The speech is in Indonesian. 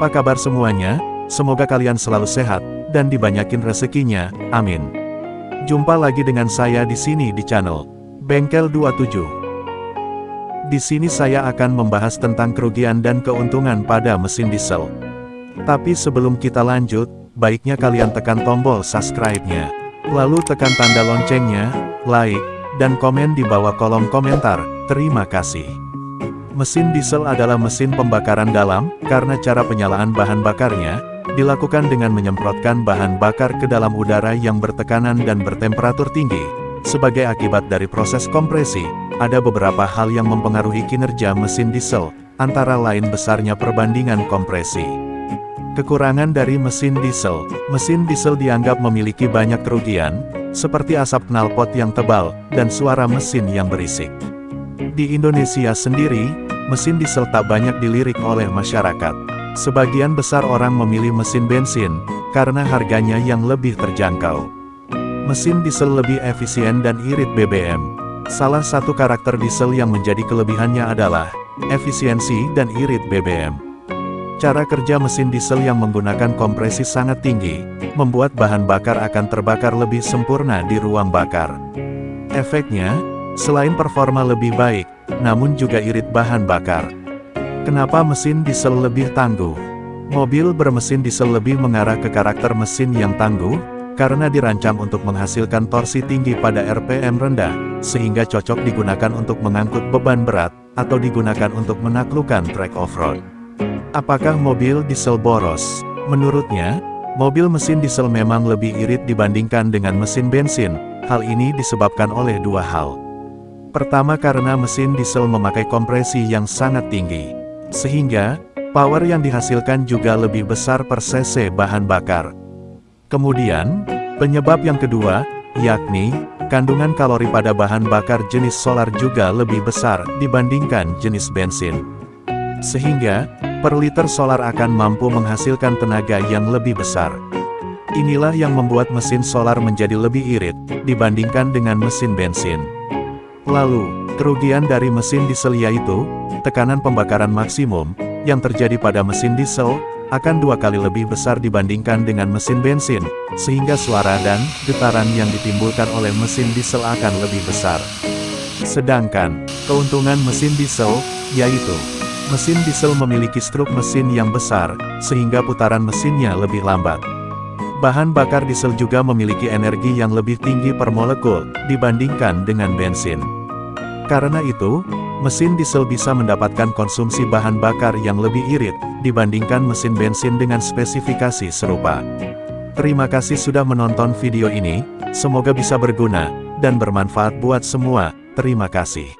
Apa kabar semuanya? Semoga kalian selalu sehat, dan dibanyakin rezekinya, amin. Jumpa lagi dengan saya di sini di channel Bengkel 27. Di sini saya akan membahas tentang kerugian dan keuntungan pada mesin diesel. Tapi sebelum kita lanjut, baiknya kalian tekan tombol subscribe-nya. Lalu tekan tanda loncengnya, like, dan komen di bawah kolom komentar. Terima kasih. Mesin diesel adalah mesin pembakaran dalam, karena cara penyalaan bahan bakarnya, dilakukan dengan menyemprotkan bahan bakar ke dalam udara yang bertekanan dan bertemperatur tinggi. Sebagai akibat dari proses kompresi, ada beberapa hal yang mempengaruhi kinerja mesin diesel, antara lain besarnya perbandingan kompresi. Kekurangan dari mesin diesel, mesin diesel dianggap memiliki banyak kerugian, seperti asap knalpot yang tebal, dan suara mesin yang berisik. Di Indonesia sendiri, mesin diesel tak banyak dilirik oleh masyarakat. Sebagian besar orang memilih mesin bensin, karena harganya yang lebih terjangkau. Mesin diesel lebih efisien dan irit BBM. Salah satu karakter diesel yang menjadi kelebihannya adalah, efisiensi dan irit BBM. Cara kerja mesin diesel yang menggunakan kompresi sangat tinggi, membuat bahan bakar akan terbakar lebih sempurna di ruang bakar. Efeknya, selain performa lebih baik, namun juga irit bahan bakar. Kenapa mesin diesel lebih tangguh? Mobil bermesin diesel lebih mengarah ke karakter mesin yang tangguh, karena dirancang untuk menghasilkan torsi tinggi pada RPM rendah, sehingga cocok digunakan untuk mengangkut beban berat, atau digunakan untuk menaklukkan trek off-road. Apakah mobil diesel boros? Menurutnya, mobil mesin diesel memang lebih irit dibandingkan dengan mesin bensin, hal ini disebabkan oleh dua hal. Pertama karena mesin diesel memakai kompresi yang sangat tinggi. Sehingga, power yang dihasilkan juga lebih besar per cc bahan bakar. Kemudian, penyebab yang kedua, yakni, kandungan kalori pada bahan bakar jenis solar juga lebih besar dibandingkan jenis bensin. Sehingga, per liter solar akan mampu menghasilkan tenaga yang lebih besar. Inilah yang membuat mesin solar menjadi lebih irit, dibandingkan dengan mesin bensin. Lalu, kerugian dari mesin diesel yaitu, tekanan pembakaran maksimum, yang terjadi pada mesin diesel, akan dua kali lebih besar dibandingkan dengan mesin bensin, sehingga suara dan getaran yang ditimbulkan oleh mesin diesel akan lebih besar. Sedangkan, keuntungan mesin diesel, yaitu, mesin diesel memiliki struk mesin yang besar, sehingga putaran mesinnya lebih lambat. Bahan bakar diesel juga memiliki energi yang lebih tinggi per molekul, dibandingkan dengan bensin. Karena itu, mesin diesel bisa mendapatkan konsumsi bahan bakar yang lebih irit, dibandingkan mesin bensin dengan spesifikasi serupa. Terima kasih sudah menonton video ini, semoga bisa berguna, dan bermanfaat buat semua, terima kasih.